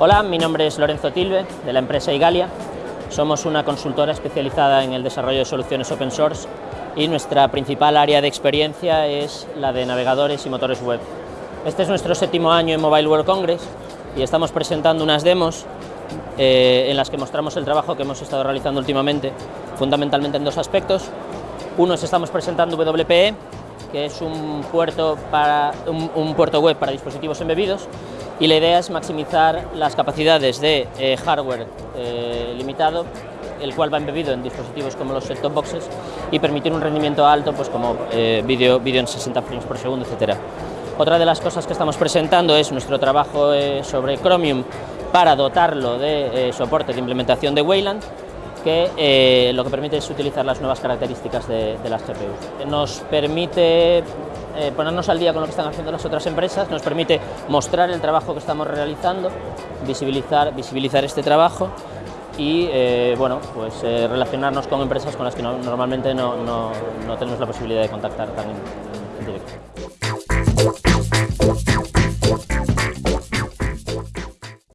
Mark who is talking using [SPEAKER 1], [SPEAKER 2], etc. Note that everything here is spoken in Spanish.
[SPEAKER 1] Hola, mi nombre es Lorenzo Tilbe, de la empresa Igalia. Somos una consultora especializada en el desarrollo de soluciones open source y nuestra principal área de experiencia es la de navegadores y motores web. Este es nuestro séptimo año en Mobile World Congress y estamos presentando unas demos eh, en las que mostramos el trabajo que hemos estado realizando últimamente, fundamentalmente en dos aspectos. Uno es estamos presentando WPE, que es un puerto, para, un, puerto web para dispositivos embebidos y la idea es maximizar las capacidades de eh, hardware eh, limitado, el cual va embebido en dispositivos como los set-top boxes y permitir un rendimiento alto pues como eh, vídeo, en 60 frames por segundo, etcétera. Otra de las cosas que estamos presentando es nuestro trabajo sobre Chromium para dotarlo de soporte de implementación de Wayland que eh, lo que permite es utilizar las nuevas características de, las GPUs. Nos permite eh, ponernos al día con lo que están haciendo las otras empresas, nos permite mostrar el trabajo que estamos realizando, visibilizar, visibilizar este trabajo y eh, bueno, pues, relacionarnos con empresas con las que normalmente no, tenemos la posibilidad de contactar tan en directo.